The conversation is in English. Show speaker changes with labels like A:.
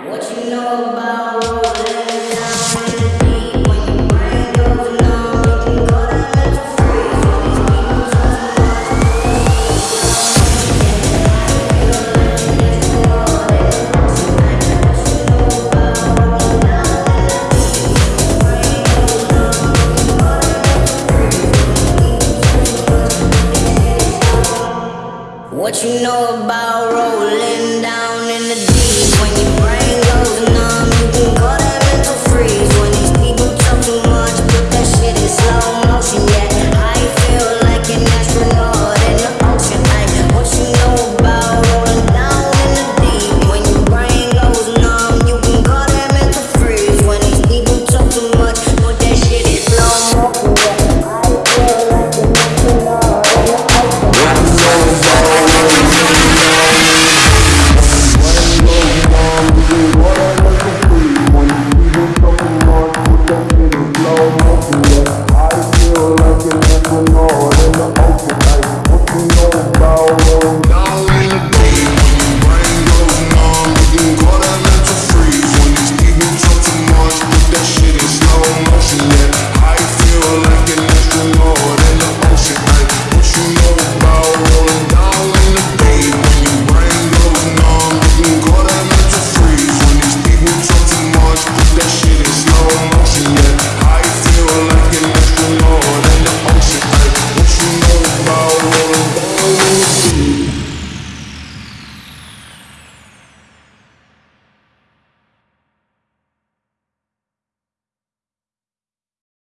A: What you know about rolling down Oh.